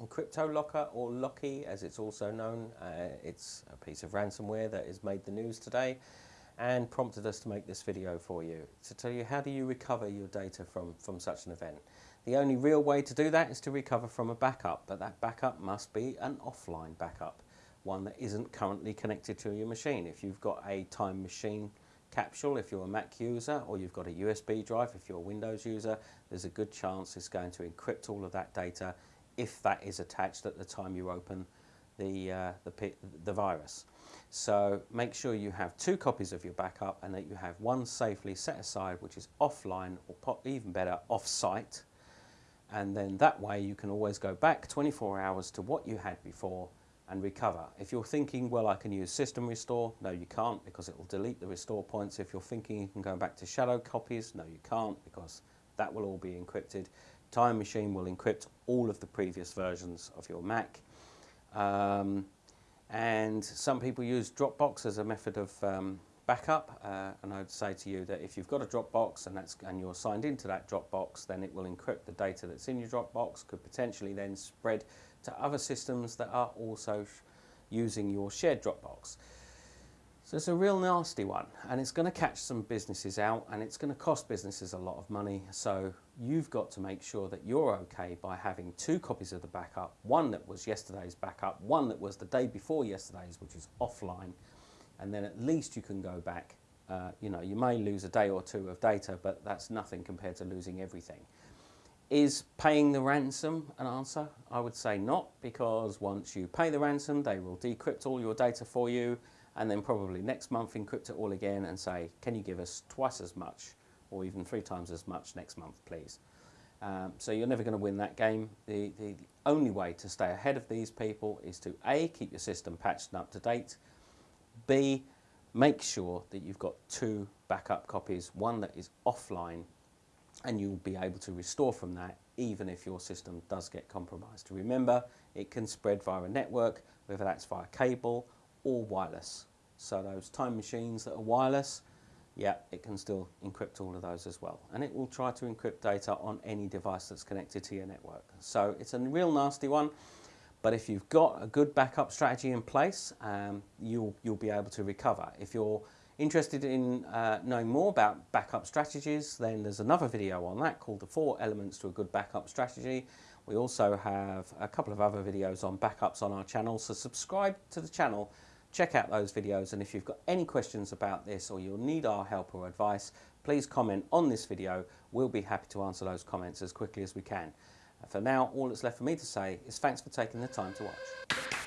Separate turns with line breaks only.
CryptoLocker or Locky as it's also known. Uh, it's a piece of ransomware that has made the news today and prompted us to make this video for you to tell you how do you recover your data from, from such an event. The only real way to do that is to recover from a backup, but that backup must be an offline backup, one that isn't currently connected to your machine. If you've got a time machine capsule if you're a Mac user or you've got a USB drive if you're a Windows user, there's a good chance it's going to encrypt all of that data if that is attached at the time you open the, uh, the, the virus. So make sure you have two copies of your backup and that you have one safely set aside which is offline or even better off-site and then that way you can always go back 24 hours to what you had before and recover. If you're thinking, well, I can use system restore, no, you can't because it will delete the restore points. If you're thinking you can go back to shadow copies, no, you can't because that will all be encrypted. Time Machine will encrypt all of the previous versions of your Mac. Um, and some people use Dropbox as a method of um, backup. Uh, and I'd say to you that if you've got a Dropbox and, that's, and you're signed into that Dropbox, then it will encrypt the data that's in your Dropbox, could potentially then spread to other systems that are also using your shared Dropbox. So it's a real nasty one and it's going to catch some businesses out and it's going to cost businesses a lot of money. So you've got to make sure that you're okay by having two copies of the backup, one that was yesterday's backup, one that was the day before yesterday's, which is offline. And then at least you can go back. Uh, you know, you may lose a day or two of data, but that's nothing compared to losing everything. Is paying the ransom an answer? I would say not, because once you pay the ransom, they will decrypt all your data for you and then probably next month encrypt it all again and say, can you give us twice as much or even three times as much next month, please? Um, so you're never going to win that game. The, the, the, only way to stay ahead of these people is to A, keep your system patched and up to date, B, make sure that you've got two backup copies, one that is offline and you'll be able to restore from that even if your system does get compromised. Remember, it can spread via a network, whether that's via cable or wireless. So those time machines that are wireless, yeah, it can still encrypt all of those as well. And it will try to encrypt data on any device that's connected to your network. So it's a real nasty one. But if you've got a good backup strategy in place, um, you'll, you'll be able to recover. If you're interested in uh, knowing more about backup strategies, then there's another video on that called the four elements to a good backup strategy. We also have a couple of other videos on backups on our channel, so subscribe to the channel check out those videos and if you've got any questions about this or you'll need our help or advice please comment on this video. We'll be happy to answer those comments as quickly as we can. For now all that's left for me to say is thanks for taking the time to watch